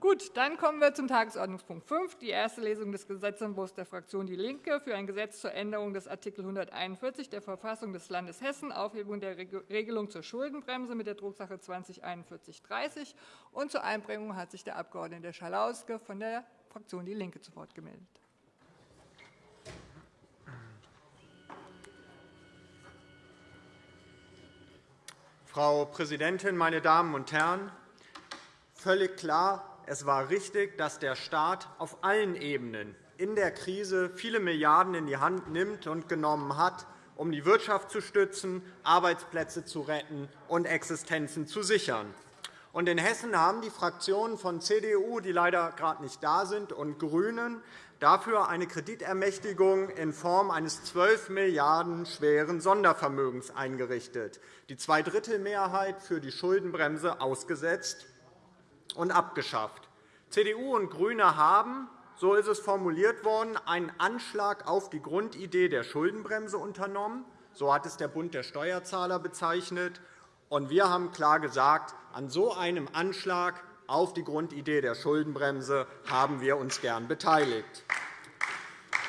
Gut, dann kommen wir zum Tagesordnungspunkt 5, die erste Lesung des Gesetzentwurfs der Fraktion DIE LINKE für ein Gesetz zur Änderung des Art. 141 der Verfassung des Landes Hessen, Aufhebung der Regelung zur Schuldenbremse mit der Drucksache 20-4130. Und zur Einbringung hat sich der Abg. Schalauske von der Fraktion DIE LINKE zu Wort gemeldet. Frau Präsidentin, meine Damen und Herren! Völlig klar, es war richtig, dass der Staat auf allen Ebenen in der Krise viele Milliarden in die Hand nimmt und genommen hat, um die Wirtschaft zu stützen, Arbeitsplätze zu retten und Existenzen zu sichern. in Hessen haben die Fraktionen von CDU, die leider gerade nicht da sind, und GRÜNEN dafür eine Kreditermächtigung in Form eines 12 Milliarden schweren Sondervermögens eingerichtet, die Zweidrittelmehrheit für die Schuldenbremse ausgesetzt und abgeschafft. CDU und GRÜNE haben, so ist es formuliert worden, einen Anschlag auf die Grundidee der Schuldenbremse unternommen. So hat es der Bund der Steuerzahler bezeichnet. wir haben klar gesagt, an so einem Anschlag auf die Grundidee der Schuldenbremse haben wir uns gern beteiligt.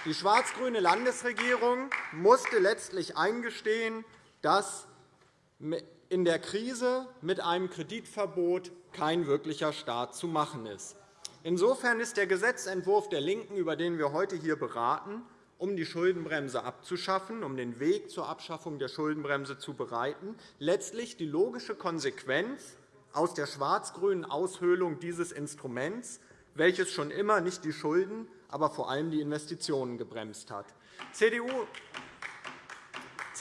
Die schwarz-grüne Landesregierung musste letztlich eingestehen, dass in der Krise mit einem Kreditverbot kein wirklicher Staat zu machen ist. Insofern ist der Gesetzentwurf der LINKEN, über den wir heute hier beraten, um die Schuldenbremse abzuschaffen, um den Weg zur Abschaffung der Schuldenbremse zu bereiten, letztlich die logische Konsequenz aus der schwarz-grünen Aushöhlung dieses Instruments, welches schon immer nicht die Schulden, aber vor allem die Investitionen gebremst hat. CDU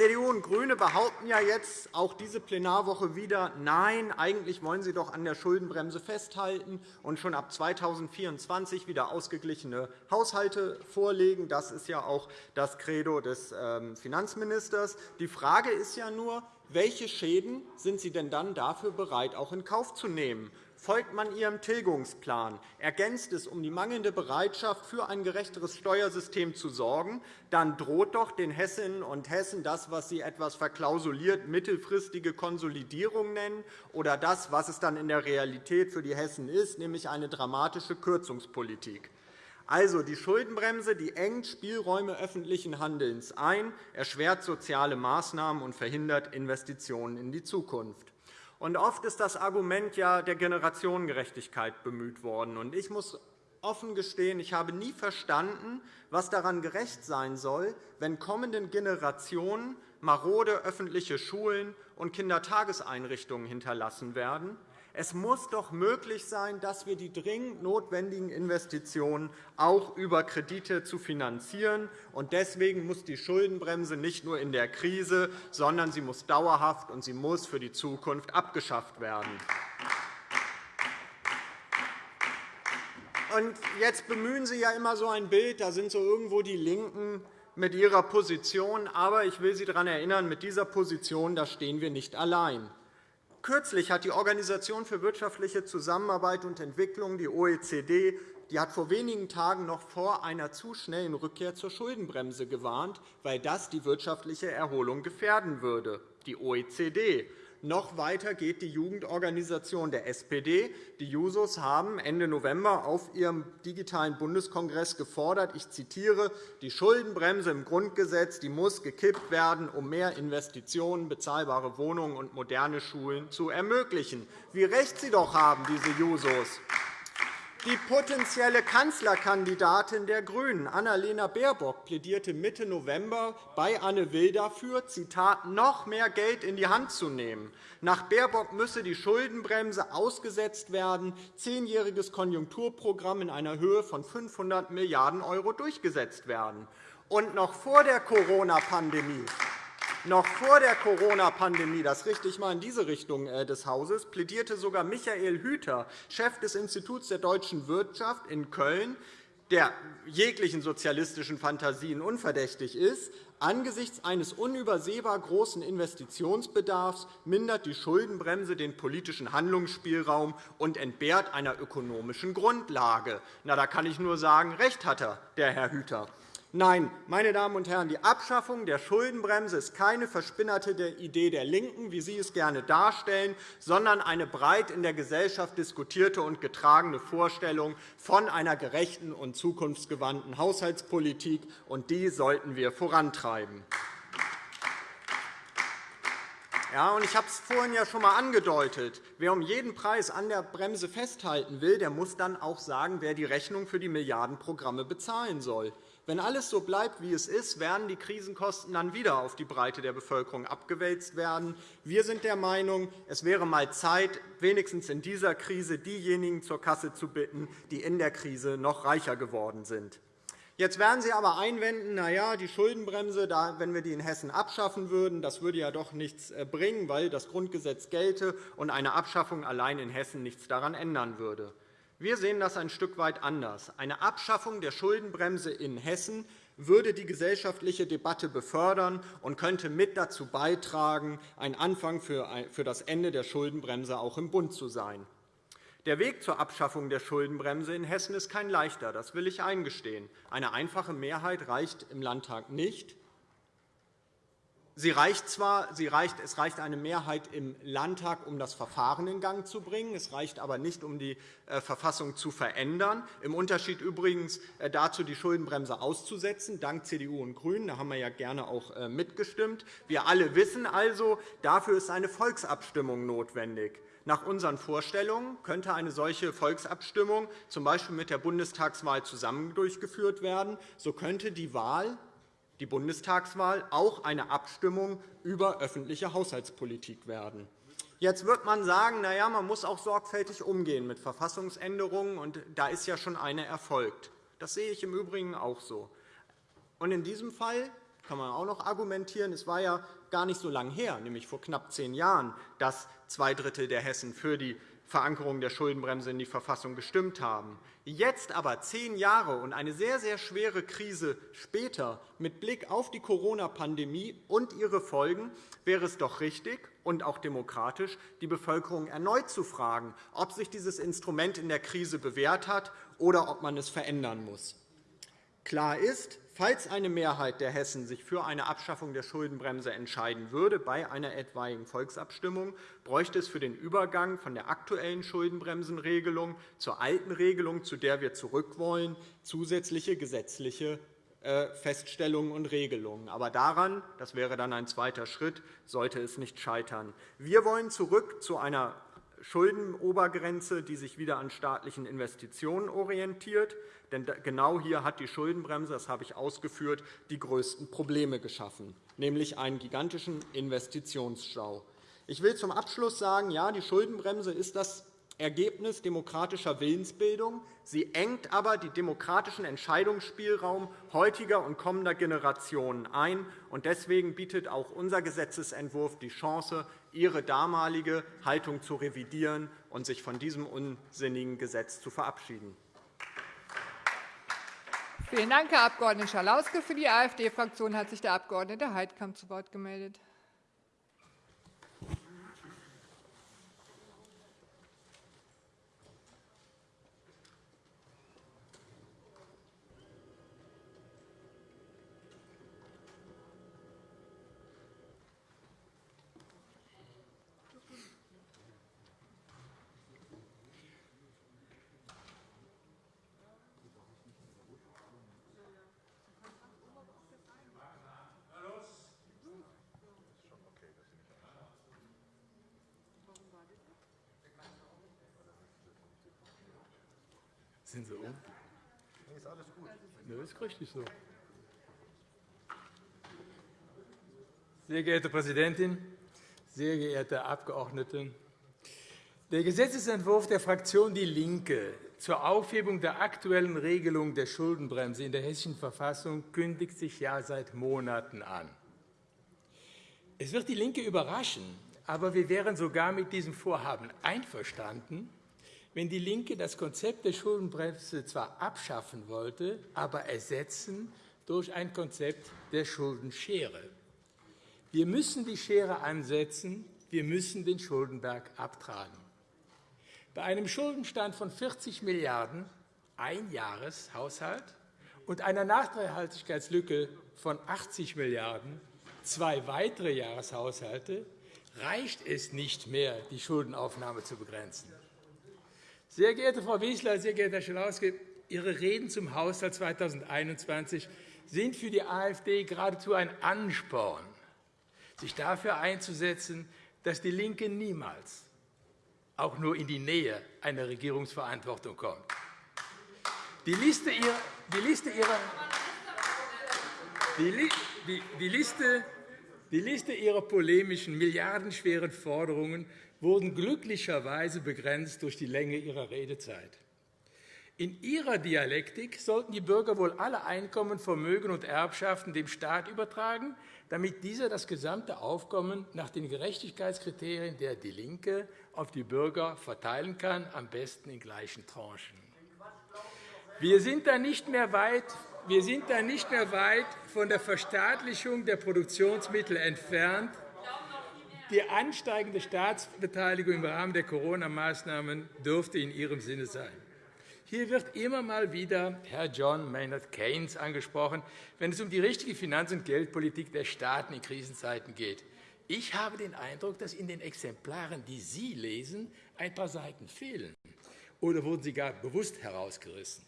CDU und GRÜNE behaupten ja jetzt auch diese Plenarwoche wieder, nein, eigentlich wollen sie doch an der Schuldenbremse festhalten und schon ab 2024 wieder ausgeglichene Haushalte vorlegen. Das ist ja auch das Credo des ähm, Finanzministers. Die Frage ist ja nur, welche Schäden sind Sie denn dann dafür bereit, auch in Kauf zu nehmen? Folgt man Ihrem Tilgungsplan, ergänzt es, um die mangelnde Bereitschaft für ein gerechteres Steuersystem zu sorgen, dann droht doch den Hessinnen und Hessen das, was Sie etwas verklausuliert mittelfristige Konsolidierung nennen, oder das, was es dann in der Realität für die Hessen ist, nämlich eine dramatische Kürzungspolitik. Also, die Schuldenbremse die engt Spielräume öffentlichen Handelns ein, erschwert soziale Maßnahmen und verhindert Investitionen in die Zukunft. Und oft ist das Argument ja der Generationengerechtigkeit bemüht worden. Ich muss offen gestehen, ich habe nie verstanden, was daran gerecht sein soll, wenn kommenden Generationen marode öffentliche Schulen und Kindertageseinrichtungen hinterlassen werden es muss doch möglich sein, dass wir die dringend notwendigen Investitionen auch über Kredite zu finanzieren. Deswegen muss die Schuldenbremse nicht nur in der Krise, sondern sie muss dauerhaft und sie muss für die Zukunft abgeschafft werden. Und jetzt bemühen Sie ja immer so ein Bild, da sind so irgendwo die LINKEN mit ihrer Position. Aber ich will Sie daran erinnern, mit dieser Position da stehen wir nicht allein. Kürzlich hat die Organisation für wirtschaftliche Zusammenarbeit und Entwicklung, die OECD, die hat vor wenigen Tagen noch vor einer zu schnellen Rückkehr zur Schuldenbremse gewarnt, weil das die wirtschaftliche Erholung gefährden würde. Die OECD noch weiter geht die Jugendorganisation der SPD. Die Jusos haben Ende November auf ihrem digitalen Bundeskongress gefordert, ich zitiere, die Schuldenbremse im Grundgesetz die muss gekippt werden, um mehr Investitionen, bezahlbare Wohnungen und moderne Schulen zu ermöglichen. Wie recht Sie doch haben, diese Jusos. Die potenzielle Kanzlerkandidatin der GRÜNEN, Annalena Baerbock, plädierte Mitte November bei Anne Will dafür, Zitat, noch mehr Geld in die Hand zu nehmen. Nach Baerbock müsse die Schuldenbremse ausgesetzt werden, zehnjähriges Konjunkturprogramm in einer Höhe von 500 Milliarden € durchgesetzt werden. Und noch vor der Corona-Pandemie noch vor der Corona-Pandemie, das richte ich einmal in diese Richtung äh, des Hauses, plädierte sogar Michael Hüter, Chef des Instituts der deutschen Wirtschaft in Köln, der jeglichen sozialistischen Fantasien unverdächtig ist, Angesichts eines unübersehbar großen Investitionsbedarfs mindert die Schuldenbremse den politischen Handlungsspielraum und entbehrt einer ökonomischen Grundlage. Na, da kann ich nur sagen, recht hat er, der Herr Hüter. Nein, meine Damen und Herren, die Abschaffung der Schuldenbremse ist keine verspinnerte Idee der LINKEN, wie Sie es gerne darstellen, sondern eine breit in der Gesellschaft diskutierte und getragene Vorstellung von einer gerechten und zukunftsgewandten Haushaltspolitik. und Die sollten wir vorantreiben. Ja, und ich habe es vorhin ja schon einmal angedeutet. Wer um jeden Preis an der Bremse festhalten will, der muss dann auch sagen, wer die Rechnung für die Milliardenprogramme bezahlen soll. Wenn alles so bleibt, wie es ist, werden die Krisenkosten dann wieder auf die Breite der Bevölkerung abgewälzt werden. Wir sind der Meinung, es wäre einmal Zeit, wenigstens in dieser Krise diejenigen zur Kasse zu bitten, die in der Krise noch reicher geworden sind. Jetzt werden Sie aber einwenden, na ja, die Schuldenbremse, wenn wir die in Hessen abschaffen würden, das würde ja doch nichts äh, bringen, weil das Grundgesetz gelte und eine Abschaffung allein in Hessen nichts daran ändern würde. Wir sehen das ein Stück weit anders. Eine Abschaffung der Schuldenbremse in Hessen würde die gesellschaftliche Debatte befördern und könnte mit dazu beitragen, ein Anfang für das Ende der Schuldenbremse auch im Bund zu sein. Der Weg zur Abschaffung der Schuldenbremse in Hessen ist kein leichter. Das will ich eingestehen. Eine einfache Mehrheit reicht im Landtag nicht. Sie reicht zwar, sie reicht, es reicht eine Mehrheit im Landtag, um das Verfahren in Gang zu bringen. Es reicht aber nicht, um die äh, Verfassung zu verändern. Im Unterschied übrigens äh, dazu, die Schuldenbremse auszusetzen, dank CDU und GRÜNEN. Da haben wir ja gerne auch äh, mitgestimmt. Wir alle wissen also, dafür ist eine Volksabstimmung notwendig. Nach unseren Vorstellungen könnte eine solche Volksabstimmung z. B. mit der Bundestagswahl zusammen durchgeführt werden. So könnte die Wahl die Bundestagswahl auch eine Abstimmung über öffentliche Haushaltspolitik werden. Jetzt wird man sagen, na ja, man muss auch sorgfältig umgehen mit Verfassungsänderungen, und da ist ja schon eine erfolgt. Das sehe ich im Übrigen auch so. Und in diesem Fall kann man auch noch argumentieren, es war ja gar nicht so lange her, nämlich vor knapp zehn Jahren, dass zwei Drittel der Hessen für die Verankerung der Schuldenbremse in die Verfassung gestimmt haben. Jetzt aber, zehn Jahre und eine sehr, sehr schwere Krise später, mit Blick auf die Corona-Pandemie und ihre Folgen, wäre es doch richtig und auch demokratisch, die Bevölkerung erneut zu fragen, ob sich dieses Instrument in der Krise bewährt hat oder ob man es verändern muss. Klar ist, Falls eine Mehrheit der Hessen sich für eine Abschaffung der Schuldenbremse entscheiden würde bei einer etwaigen Volksabstimmung, bräuchte es für den Übergang von der aktuellen Schuldenbremsenregelung zur alten Regelung, zu der wir zurück wollen, zusätzliche gesetzliche äh, Feststellungen und Regelungen. Aber daran, das wäre dann ein zweiter Schritt, sollte es nicht scheitern. Wir wollen zurück zu einer Schuldenobergrenze, die sich wieder an staatlichen Investitionen orientiert. Denn genau hier hat die Schuldenbremse, das habe ich ausgeführt, die größten Probleme geschaffen, nämlich einen gigantischen Investitionsstau. Ich will zum Abschluss sagen, ja, die Schuldenbremse ist das Ergebnis demokratischer Willensbildung. Sie engt aber den demokratischen Entscheidungsspielraum heutiger und kommender Generationen ein. Deswegen bietet auch unser Gesetzentwurf die Chance, Ihre damalige Haltung zu revidieren und sich von diesem unsinnigen Gesetz zu verabschieden. Vielen Dank, Herr Abg. Schalauske. Für die AfD-Fraktion hat sich der Abg. Heidkamp zu Wort gemeldet. Sind Sie um? Nee, ist alles gut. Nee, ist richtig so. Sehr geehrte Präsidentin, sehr geehrte Abgeordnete! Der Gesetzentwurf der Fraktion DIE LINKE zur Aufhebung der aktuellen Regelung der Schuldenbremse in der Hessischen Verfassung kündigt sich ja seit Monaten an. Es wird DIE LINKE überraschen, aber wir wären sogar mit diesem Vorhaben einverstanden, wenn DIE LINKE das Konzept der Schuldenbremse zwar abschaffen wollte, aber ersetzen durch ein Konzept der Schuldenschere. Wir müssen die Schere ansetzen, wir müssen den Schuldenberg abtragen. Bei einem Schuldenstand von 40 Milliarden € Einjahreshaushalt und einer Nachhaltigkeitslücke von 80 Milliarden € zwei weitere Jahreshaushalte reicht es nicht mehr, die Schuldenaufnahme zu begrenzen. Sehr geehrte Frau Wissler, sehr geehrter Herr Schalauske, Ihre Reden zum Haushalt 2021 sind für die AfD geradezu ein Ansporn, sich dafür einzusetzen, dass DIE LINKE niemals auch nur in die Nähe einer Regierungsverantwortung kommt. Die Liste ihrer, die Liste ihrer, die Liste die Liste Ihrer polemischen, milliardenschweren Forderungen wurden glücklicherweise begrenzt durch die Länge Ihrer Redezeit. In Ihrer Dialektik sollten die Bürger wohl alle Einkommen, Vermögen und Erbschaften dem Staat übertragen, damit dieser das gesamte Aufkommen nach den Gerechtigkeitskriterien der DIE LINKE auf die Bürger verteilen kann, am besten in gleichen Tranchen. Wir sind da nicht mehr weit wir sind da nicht mehr weit von der Verstaatlichung der Produktionsmittel entfernt. Die ansteigende Staatsbeteiligung im Rahmen der Corona-Maßnahmen dürfte in Ihrem Sinne sein. Hier wird immer mal wieder Herr John Maynard Keynes angesprochen, wenn es um die richtige Finanz- und Geldpolitik der Staaten in Krisenzeiten geht. Ich habe den Eindruck, dass in den Exemplaren, die Sie lesen, ein paar Seiten fehlen. Oder wurden sie gar bewusst herausgerissen?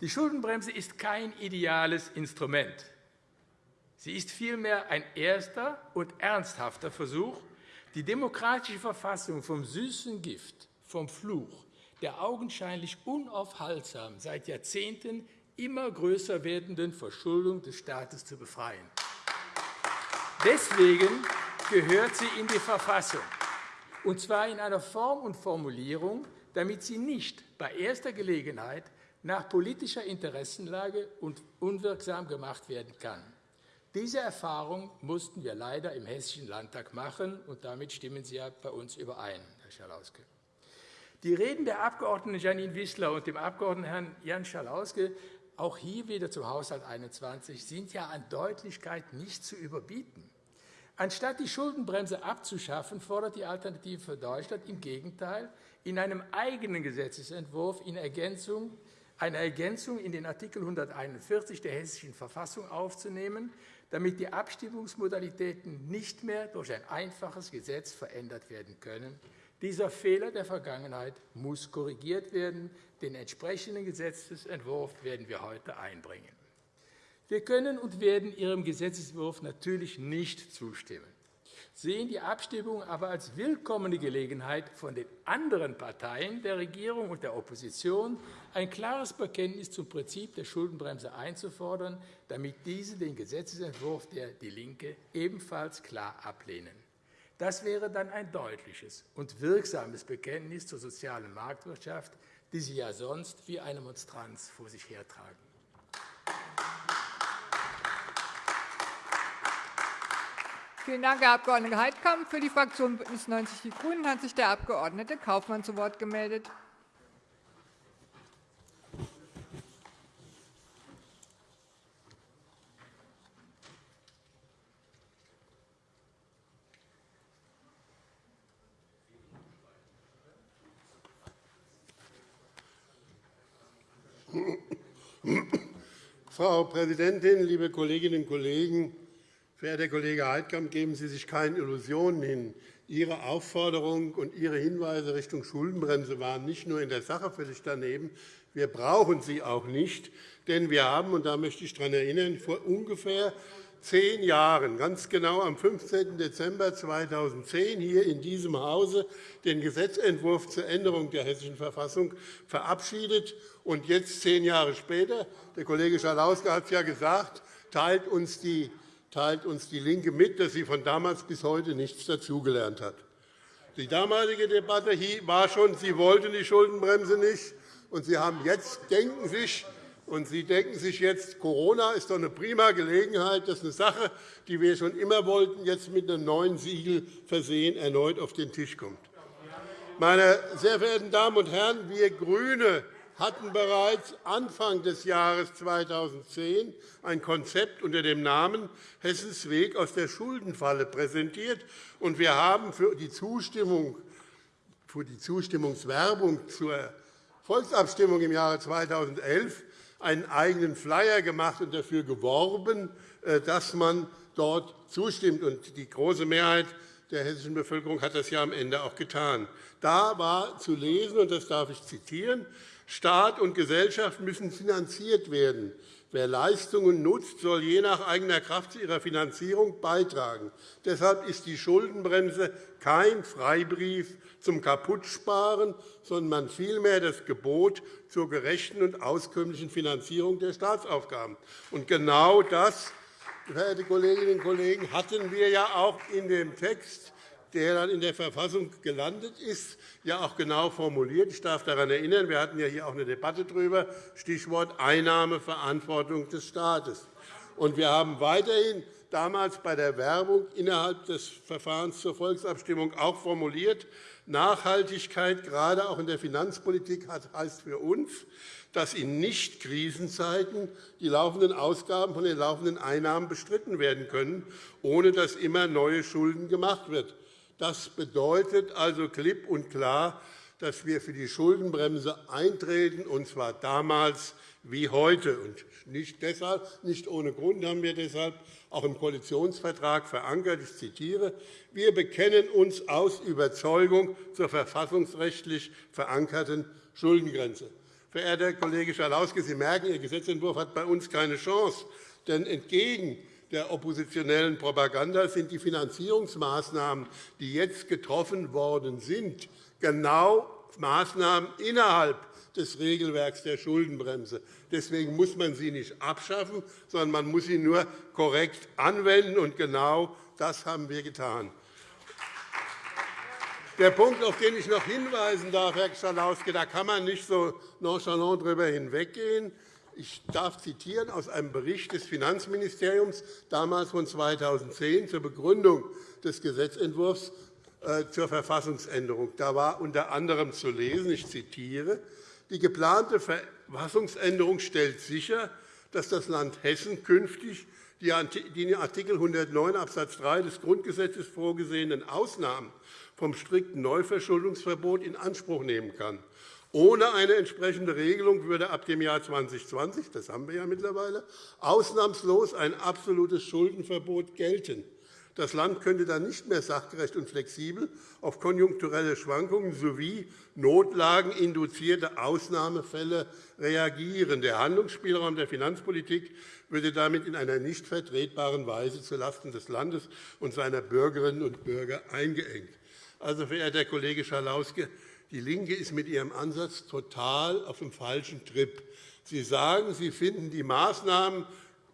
Die Schuldenbremse ist kein ideales Instrument. Sie ist vielmehr ein erster und ernsthafter Versuch, die demokratische Verfassung vom süßen Gift, vom Fluch, der augenscheinlich unaufhaltsam seit Jahrzehnten immer größer werdenden Verschuldung des Staates zu befreien. Deswegen gehört sie in die Verfassung, und zwar in einer Form und Formulierung, damit sie nicht bei erster Gelegenheit nach politischer Interessenlage unwirksam gemacht werden kann. Diese Erfahrung mussten wir leider im Hessischen Landtag machen, und damit stimmen Sie ja bei uns überein, Herr Schalauske. Die Reden der Abg. Janine Wissler und dem Abg. Herrn Jan Schalauske, auch hier wieder zum Haushalt 21, sind ja an Deutlichkeit nicht zu überbieten. Anstatt die Schuldenbremse abzuschaffen, fordert die Alternative für Deutschland im Gegenteil in einem eigenen Gesetzentwurf in Ergänzung eine Ergänzung in den Artikel 141 der Hessischen Verfassung aufzunehmen, damit die Abstimmungsmodalitäten nicht mehr durch ein einfaches Gesetz verändert werden können. Dieser Fehler der Vergangenheit muss korrigiert werden. Den entsprechenden Gesetzentwurf werden wir heute einbringen. Wir können und werden Ihrem Gesetzentwurf natürlich nicht zustimmen sehen die Abstimmung aber als willkommene Gelegenheit, von den anderen Parteien der Regierung und der Opposition ein klares Bekenntnis zum Prinzip der Schuldenbremse einzufordern, damit diese den Gesetzentwurf der DIE LINKE ebenfalls klar ablehnen. Das wäre dann ein deutliches und wirksames Bekenntnis zur sozialen Marktwirtschaft, die Sie ja sonst wie eine Monstranz vor sich hertragen. Vielen Dank, Herr Abg. Heidkamp. Für die Fraktion BÜNDNIS 90 die GRÜNEN hat sich der Abg. Kaufmann zu Wort gemeldet. Frau Präsidentin, liebe Kolleginnen und Kollegen! Verehrter Kollege Heidkamp, geben Sie sich keine Illusionen hin. Ihre Aufforderung und Ihre Hinweise Richtung Schuldenbremse waren nicht nur in der Sache völlig daneben. Wir brauchen sie auch nicht, denn wir haben, und da möchte ich daran erinnern, vor ungefähr zehn Jahren, ganz genau am 15. Dezember 2010, hier in diesem Hause den Gesetzentwurf zur Änderung der Hessischen Verfassung verabschiedet. Und jetzt, zehn Jahre später, der Kollege Schalauske hat es ja gesagt, teilt uns die teilt uns DIE LINKE mit, dass sie von damals bis heute nichts dazugelernt hat. Die damalige Debatte war schon, Sie wollten die Schuldenbremse nicht, und Sie haben jetzt denken sich, und Sie denken sich jetzt, Corona ist doch eine prima Gelegenheit, dass eine Sache, die wir schon immer wollten, jetzt mit einem neuen Siegel versehen erneut auf den Tisch kommt. Meine sehr verehrten Damen und Herren, wir GRÜNE hatten bereits Anfang des Jahres 2010 ein Konzept unter dem Namen Hessens Weg aus der Schuldenfalle präsentiert. Wir haben für die, Zustimmung, für die Zustimmungswerbung zur Volksabstimmung im Jahre 2011 einen eigenen Flyer gemacht und dafür geworben, äh, dass man dort zustimmt. Die große Mehrheit der hessischen Bevölkerung hat das ja am Ende auch getan. Da war zu lesen, und das darf ich zitieren, Staat und Gesellschaft müssen finanziert werden. Wer Leistungen nutzt, soll je nach eigener Kraft zu ihrer Finanzierung beitragen. Deshalb ist die Schuldenbremse kein Freibrief zum Kaputtsparen, sondern vielmehr das Gebot zur gerechten und auskömmlichen Finanzierung der Staatsaufgaben. Und genau das, verehrte Kolleginnen und Kollegen, hatten wir ja auch in dem Text der dann in der Verfassung gelandet ist, ja auch genau formuliert. Ich darf daran erinnern, wir hatten ja hier auch eine Debatte darüber, Stichwort Einnahmeverantwortung des Staates. Und wir haben weiterhin damals bei der Werbung innerhalb des Verfahrens zur Volksabstimmung auch formuliert, Nachhaltigkeit, gerade auch in der Finanzpolitik, heißt für uns, dass in Nicht-Krisenzeiten die laufenden Ausgaben von den laufenden Einnahmen bestritten werden können, ohne dass immer neue Schulden gemacht werden. Das bedeutet also klipp und klar, dass wir für die Schuldenbremse eintreten, und zwar damals wie heute. Und nicht, deshalb, nicht ohne Grund haben wir deshalb auch im Koalitionsvertrag verankert. Ich zitiere. Wir bekennen uns aus Überzeugung zur verfassungsrechtlich verankerten Schuldengrenze. Verehrter Kollege Schalauske, Sie merken, Ihr Gesetzentwurf hat bei uns keine Chance. Denn entgegen der oppositionellen Propaganda sind die Finanzierungsmaßnahmen, die jetzt getroffen worden sind, genau Maßnahmen innerhalb des Regelwerks der Schuldenbremse. Deswegen muss man sie nicht abschaffen, sondern man muss sie nur korrekt anwenden. Und genau das haben wir getan. Der Punkt, auf den ich noch hinweisen darf, Herr Schalauske, da kann man nicht so nonchalant darüber hinweggehen. Ich darf zitieren aus einem Bericht des Finanzministeriums, damals von 2010, zur Begründung des Gesetzentwurfs äh, zur Verfassungsänderung. Da war unter anderem zu lesen, ich zitiere, die geplante Verfassungsänderung stellt sicher, dass das Land Hessen künftig die in Art. 109 Abs. 3 des Grundgesetzes vorgesehenen Ausnahmen vom strikten Neuverschuldungsverbot in Anspruch nehmen kann. Ohne eine entsprechende Regelung würde ab dem Jahr 2020 das haben wir ja mittlerweile ausnahmslos ein absolutes Schuldenverbot gelten. Das Land könnte dann nicht mehr sachgerecht und flexibel auf konjunkturelle Schwankungen sowie notlageninduzierte Ausnahmefälle reagieren. Der Handlungsspielraum der Finanzpolitik würde damit in einer nicht vertretbaren Weise zulasten des Landes und seiner Bürgerinnen und Bürger eingeengt. Also, verehrter Kollege Schalauske, die LINKE ist mit ihrem Ansatz total auf dem falschen Trip. Sie sagen, Sie finden die Maßnahmen,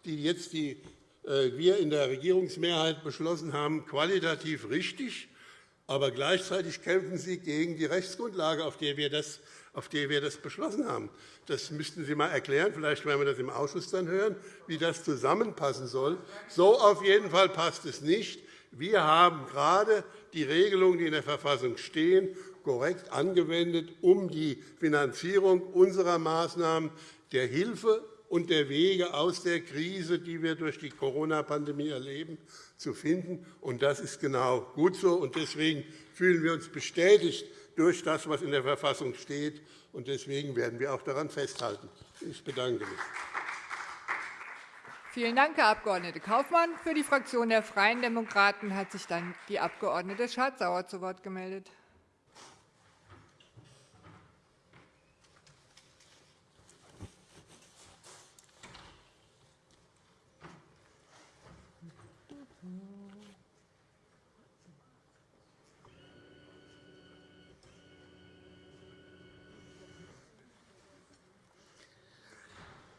die jetzt die, äh, wir in der Regierungsmehrheit beschlossen haben, qualitativ richtig, aber gleichzeitig kämpfen Sie gegen die Rechtsgrundlage, auf der wir das, auf der wir das beschlossen haben. Das müssten Sie einmal erklären. Vielleicht werden wir das im Ausschuss dann hören, wie das zusammenpassen soll. So auf jeden Fall passt es nicht. Wir haben gerade die Regelungen, die in der Verfassung stehen, korrekt angewendet, um die Finanzierung unserer Maßnahmen der Hilfe und der Wege aus der Krise, die wir durch die Corona-Pandemie erleben, zu finden. Das ist genau gut so. Deswegen fühlen wir uns bestätigt durch das, was in der Verfassung steht. Deswegen werden wir auch daran festhalten. Ich bedanke mich. Vielen Dank, Herr Abg. Kaufmann. Für die Fraktion der Freien Demokraten hat sich dann die Abg. Schardt-Sauer zu Wort gemeldet.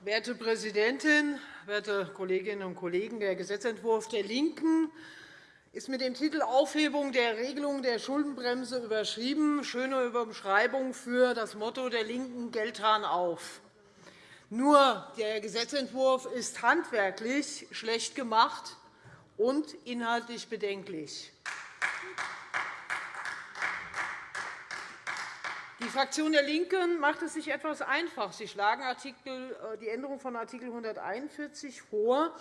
Werte Präsidentin, werte Kolleginnen und Kollegen! Der Gesetzentwurf der LINKEN ist mit dem Titel Aufhebung der Regelung der Schuldenbremse überschrieben. Schöne Überschreibung für das Motto der LINKEN Geldhahn auf. Nur der Gesetzentwurf ist handwerklich schlecht gemacht und inhaltlich bedenklich. Die Fraktion der LINKEN macht es sich etwas einfach. Sie schlagen äh, die Änderung von Art. 141 vor,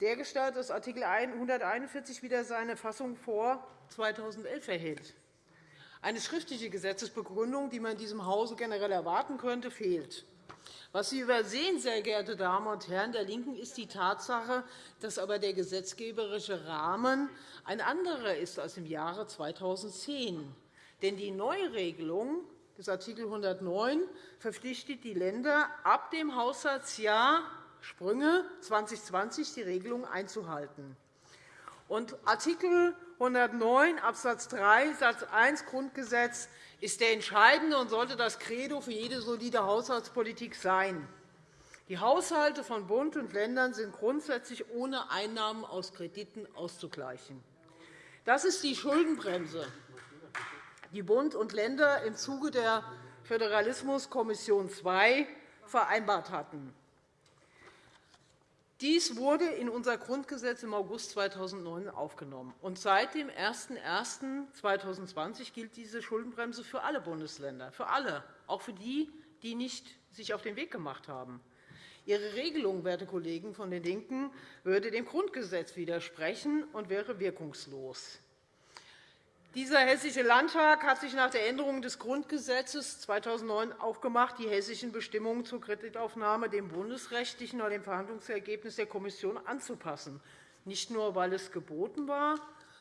dergestalt, dass Art. 141 wieder seine Fassung vor 2011 erhält. Eine schriftliche Gesetzesbegründung, die man in diesem Hause generell erwarten könnte, fehlt. Was Sie übersehen, sehr geehrte Damen und Herren der LINKEN, ist die Tatsache, dass aber der gesetzgeberische Rahmen ein anderer ist als im Jahre 2010. Denn die Neuregelung des Art. 109 verpflichtet die Länder, ab dem Haushaltsjahr Sprünge 2020 die Regelung einzuhalten. Und Artikel 109 Abs. 3 Satz 1 Grundgesetz ist der entscheidende und sollte das Credo für jede solide Haushaltspolitik sein. Die Haushalte von Bund und Ländern sind grundsätzlich ohne Einnahmen aus Krediten auszugleichen. Das ist die Schuldenbremse, die Bund und Länder im Zuge der Föderalismuskommission II vereinbart hatten. Dies wurde in unser Grundgesetz im August 2009 aufgenommen. Und seit dem 01.01.2020 gilt diese Schuldenbremse für alle Bundesländer, für alle, auch für die, die nicht sich auf den Weg gemacht haben. Ihre Regelung, werte Kollegen von den LINKEN, würde dem Grundgesetz widersprechen und wäre wirkungslos. Dieser Hessische Landtag hat sich nach der Änderung des Grundgesetzes 2009 aufgemacht, die hessischen Bestimmungen zur Kreditaufnahme dem bundesrechtlichen oder dem Verhandlungsergebnis der Kommission anzupassen, nicht nur, weil es geboten war,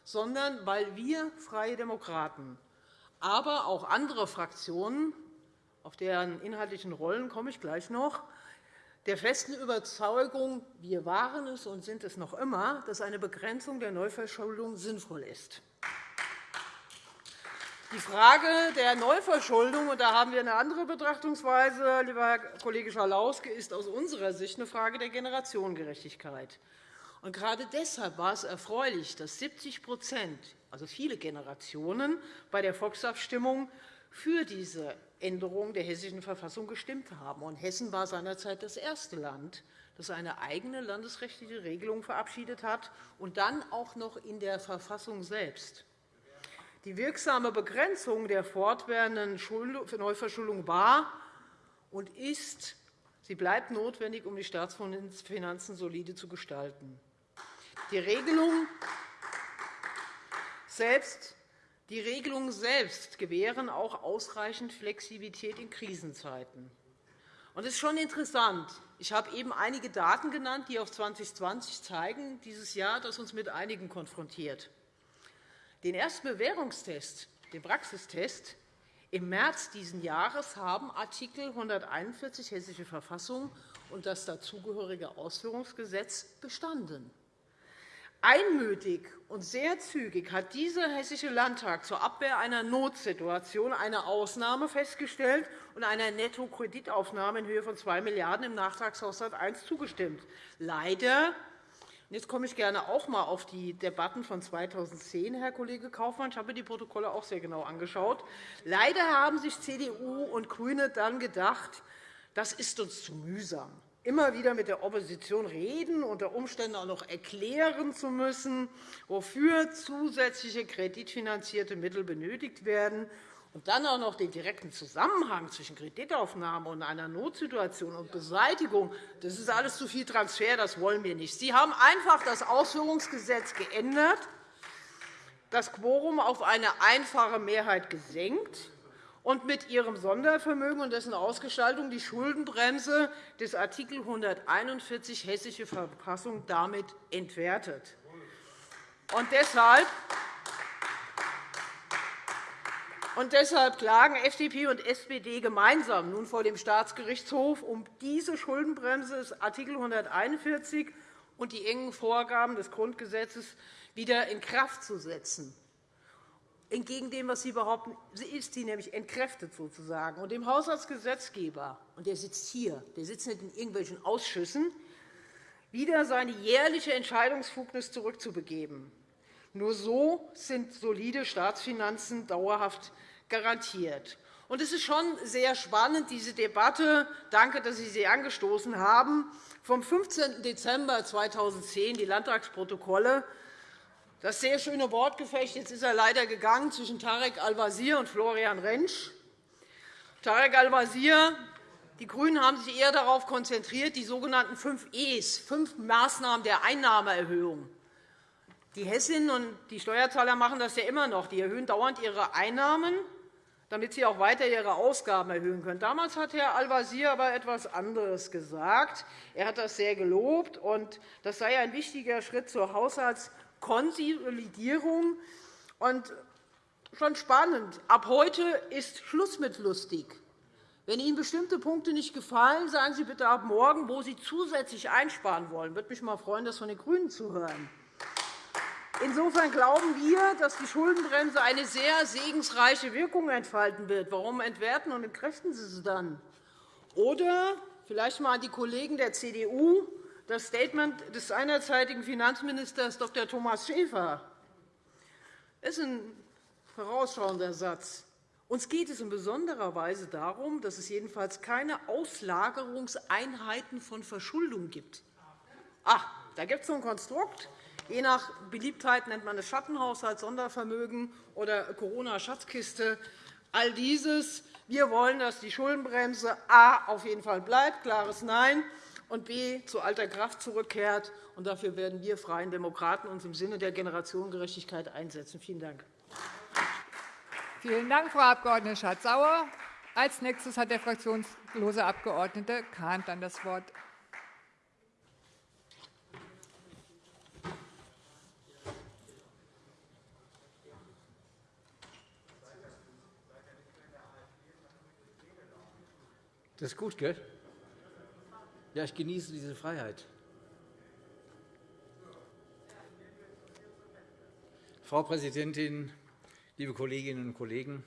sondern weil wir Freie Demokraten, aber auch andere Fraktionen, auf deren inhaltlichen Rollen komme ich gleich noch, der festen Überzeugung, wir waren es und sind es noch immer, dass eine Begrenzung der Neuverschuldung sinnvoll ist. Die Frage der Neuverschuldung, und da haben wir eine andere Betrachtungsweise, lieber Herr Kollege Schalauske, ist aus unserer Sicht eine Frage der Generationengerechtigkeit. Und gerade deshalb war es erfreulich, dass 70% also viele Generationen, bei der Volksabstimmung für diese Änderung der Hessischen Verfassung gestimmt haben. Und Hessen war seinerzeit das erste Land, das eine eigene landesrechtliche Regelung verabschiedet hat, und dann auch noch in der Verfassung selbst. Die wirksame Begrenzung der fortwährenden Neuverschuldung war und ist, sie bleibt notwendig, um die Staatsfinanzen solide zu gestalten. Die Regelung selbst die Regelungen selbst gewähren auch ausreichend Flexibilität in Krisenzeiten. Es ist schon interessant. Ich habe eben einige Daten genannt, die auf 2020 zeigen, dieses Jahr, das uns mit einigen konfrontiert. Den ersten Bewährungstest, den Praxistest, im März dieses Jahres haben Art. 141 Hessische Verfassung und das dazugehörige Ausführungsgesetz bestanden. Einmütig und sehr zügig hat dieser Hessische Landtag zur Abwehr einer Notsituation eine Ausnahme festgestellt und einer Nettokreditaufnahme in Höhe von 2 Milliarden € im Nachtragshaushalt I zugestimmt. Leider Jetzt komme ich gerne auch einmal auf die Debatten von 2010, Herr Kollege Kaufmann. Ich habe mir die Protokolle auch sehr genau angeschaut. Leider haben sich CDU und GRÜNE dann gedacht, das ist uns zu mühsam, immer wieder mit der Opposition reden, unter Umständen auch noch erklären zu müssen, wofür zusätzliche kreditfinanzierte Mittel benötigt werden und dann auch noch den direkten Zusammenhang zwischen Kreditaufnahme und einer Notsituation und Beseitigung, das ist alles zu viel Transfer, das wollen wir nicht. Sie haben einfach das Ausführungsgesetz geändert, das Quorum auf eine einfache Mehrheit gesenkt und mit Ihrem Sondervermögen und dessen Ausgestaltung die Schuldenbremse des Art. 141 Hessische Verfassung damit entwertet. Und deshalb und deshalb klagen FDP und SPD gemeinsam nun vor dem Staatsgerichtshof, um diese Schuldenbremse des Art. 141 und die engen Vorgaben des Grundgesetzes wieder in Kraft zu setzen. Entgegen dem, was Sie behaupten, ist sie nämlich entkräftet sozusagen. Und dem Haushaltsgesetzgeber, und der sitzt hier, der sitzt nicht in irgendwelchen Ausschüssen, wieder seine jährliche Entscheidungsfugnis zurückzubegeben. Nur so sind solide Staatsfinanzen dauerhaft garantiert. Es ist schon sehr spannend, diese Debatte – danke, dass Sie sie angestoßen haben – vom 15. Dezember 2010, die Landtagsprotokolle, das sehr schöne Wortgefecht, jetzt ist er leider gegangen, zwischen Tarek Al-Wazir und Florian Rentsch. Tarek Al-Wazir, die GRÜNEN haben sich eher darauf konzentriert, die sogenannten fünf E's, fünf Maßnahmen der Einnahmeerhöhung die Hessinnen und die Steuerzahler machen das ja immer noch. Die erhöhen dauernd ihre Einnahmen, damit Sie auch weiter Ihre Ausgaben erhöhen können. Damals hat Herr Al-Wazir aber etwas anderes gesagt. Er hat das sehr gelobt, und das sei ein wichtiger Schritt zur Haushaltskonsolidierung. Und schon spannend. Ab heute ist Schluss mit lustig. Wenn Ihnen bestimmte Punkte nicht gefallen, sagen Sie bitte ab morgen, wo Sie zusätzlich einsparen wollen. Ich würde mich mal freuen, das von den GRÜNEN zu hören. Insofern glauben wir, dass die Schuldenbremse eine sehr segensreiche Wirkung entfalten wird. Warum entwerten und entkräften Sie sie dann? Oder vielleicht einmal an die Kollegen der CDU das Statement des seinerzeitigen Finanzministers Dr. Thomas Schäfer. Das ist ein vorausschauender Satz. Uns geht es in besonderer Weise darum, dass es jedenfalls keine Auslagerungseinheiten von Verschuldung gibt. Ah, da gibt es so ein Konstrukt. Je nach Beliebtheit nennt man es Schattenhaushalt, Sondervermögen oder Corona-Schatzkiste. All dieses. Wir wollen, dass die Schuldenbremse a. auf jeden Fall bleibt, klares Nein, und b. zu alter Kraft zurückkehrt. Und dafür werden wir Freien Demokraten uns im Sinne der Generationengerechtigkeit einsetzen. Vielen Dank. Vielen Dank, Frau Abg. Schardt-Sauer. Als nächstes hat der fraktionslose Abg. Kahnt dann das Wort. Das ist gut, gell? Ja, ich genieße diese Freiheit. Frau Präsidentin, liebe Kolleginnen und Kollegen!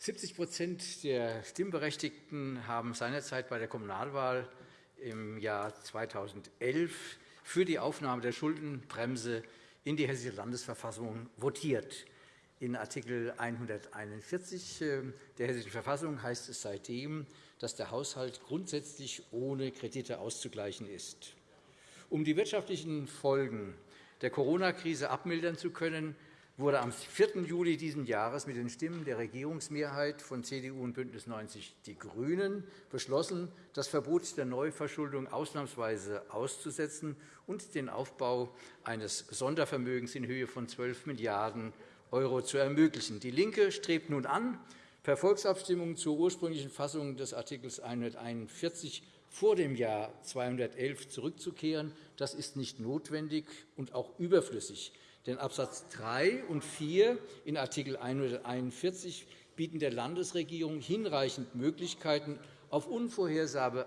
70% der Stimmberechtigten haben seinerzeit bei der Kommunalwahl im Jahr 2011 für die Aufnahme der Schuldenbremse in die Hessische Landesverfassung votiert. In Art. 141 äh, der Hessischen Verfassung heißt es seitdem, dass der Haushalt grundsätzlich ohne Kredite auszugleichen ist. Um die wirtschaftlichen Folgen der Corona-Krise abmildern zu können, wurde am 4. Juli dieses Jahres mit den Stimmen der Regierungsmehrheit von CDU und BÜNDNIS 90 die GRÜNEN beschlossen, das Verbot der Neuverschuldung ausnahmsweise auszusetzen und den Aufbau eines Sondervermögens in Höhe von 12 Milliarden € zu ermöglichen. DIE LINKE strebt nun an, per Volksabstimmung zur ursprünglichen Fassung des Art. 141 vor dem Jahr 211 zurückzukehren. Das ist nicht notwendig und auch überflüssig. Denn Abs. 3 und 4 in Art. 141 bieten der Landesregierung hinreichend Möglichkeiten, auf unvorhersehbare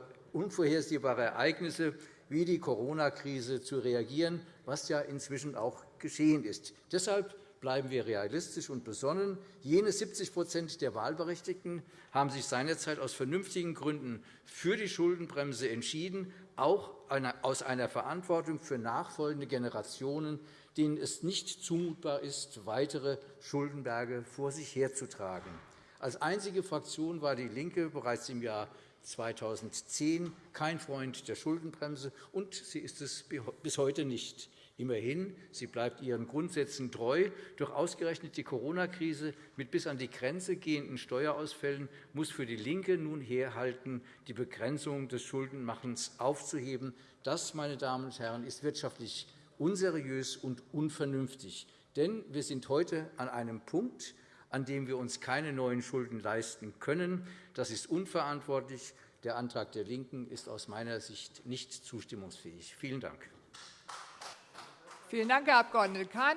Ereignisse wie die Corona-Krise zu reagieren, was ja inzwischen auch geschehen ist. Deshalb bleiben wir realistisch und besonnen. Jene 70% der Wahlberechtigten haben sich seinerzeit aus vernünftigen Gründen für die Schuldenbremse entschieden, auch aus einer Verantwortung für nachfolgende Generationen, denen es nicht zumutbar ist, weitere Schuldenberge vor sich herzutragen. Als einzige Fraktion war DIE LINKE bereits im Jahr 2010 kein Freund der Schuldenbremse, und sie ist es bis heute nicht. Immerhin, sie bleibt ihren Grundsätzen treu. Doch ausgerechnet die Corona-Krise mit bis an die Grenze gehenden Steuerausfällen muss für DIE LINKE nun herhalten, die Begrenzung des Schuldenmachens aufzuheben. Das, meine Damen und Herren, ist wirtschaftlich unseriös und unvernünftig. Denn wir sind heute an einem Punkt, an dem wir uns keine neuen Schulden leisten können. Das ist unverantwortlich. Der Antrag der LINKEN ist aus meiner Sicht nicht zustimmungsfähig. Vielen Dank. Vielen Dank, Herr Abg. Kahn.